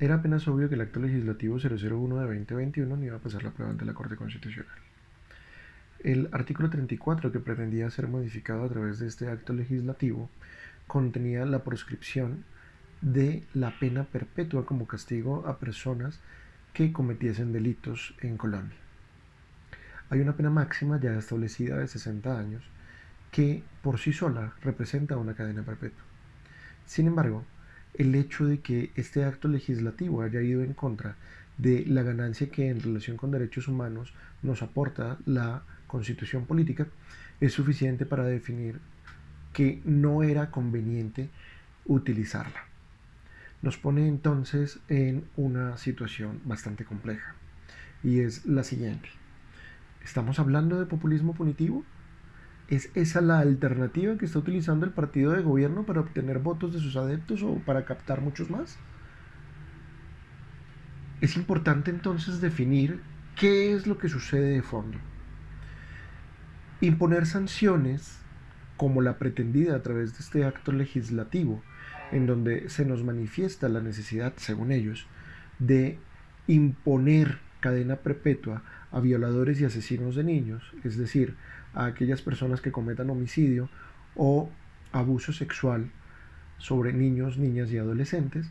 Era apenas obvio que el acto legislativo 001 de 2021 no iba a pasar la prueba ante la Corte Constitucional. El artículo 34 que pretendía ser modificado a través de este acto legislativo contenía la proscripción de la pena perpetua como castigo a personas que cometiesen delitos en Colombia. Hay una pena máxima ya establecida de 60 años que por sí sola representa una cadena perpetua. Sin embargo, el hecho de que este acto legislativo haya ido en contra de la ganancia que en relación con derechos humanos nos aporta la constitución política es suficiente para definir que no era conveniente utilizarla. Nos pone entonces en una situación bastante compleja y es la siguiente. ¿Estamos hablando de populismo punitivo? ¿Es esa la alternativa que está utilizando el partido de gobierno para obtener votos de sus adeptos o para captar muchos más? Es importante entonces definir qué es lo que sucede de fondo. Imponer sanciones como la pretendida a través de este acto legislativo, en donde se nos manifiesta la necesidad, según ellos, de imponer cadena perpetua a violadores y asesinos de niños, es decir, a aquellas personas que cometan homicidio o abuso sexual sobre niños, niñas y adolescentes,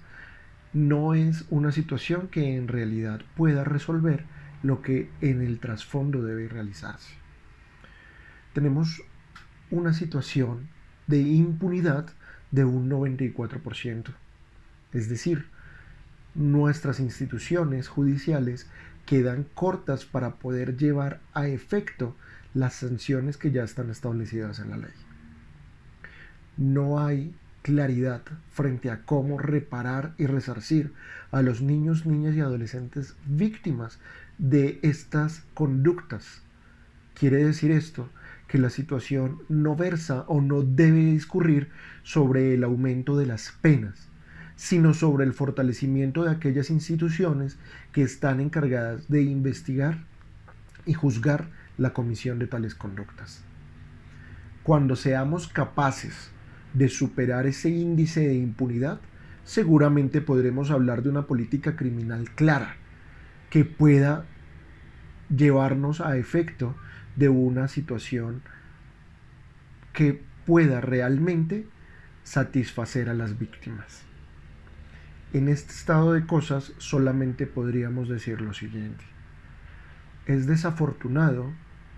no es una situación que en realidad pueda resolver lo que en el trasfondo debe realizarse. Tenemos una situación de impunidad de un 94%. Es decir, nuestras instituciones judiciales quedan cortas para poder llevar a efecto las sanciones que ya están establecidas en la ley. No hay claridad frente a cómo reparar y resarcir a los niños, niñas y adolescentes víctimas de estas conductas. Quiere decir esto que la situación no versa o no debe discurrir sobre el aumento de las penas, sino sobre el fortalecimiento de aquellas instituciones que están encargadas de investigar y juzgar la comisión de tales conductas. Cuando seamos capaces de superar ese índice de impunidad, seguramente podremos hablar de una política criminal clara que pueda llevarnos a efecto de una situación que pueda realmente satisfacer a las víctimas. En este estado de cosas solamente podríamos decir lo siguiente. Es desafortunado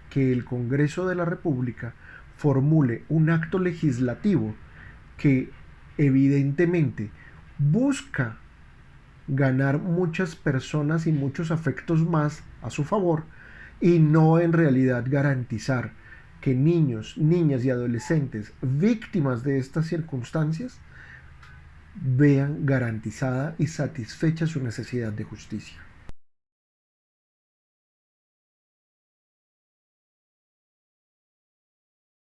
que el Congreso de la República formule un acto legislativo que evidentemente busca ganar muchas personas y muchos afectos más a su favor y no en realidad garantizar que niños, niñas y adolescentes víctimas de estas circunstancias vean garantizada y satisfecha su necesidad de justicia.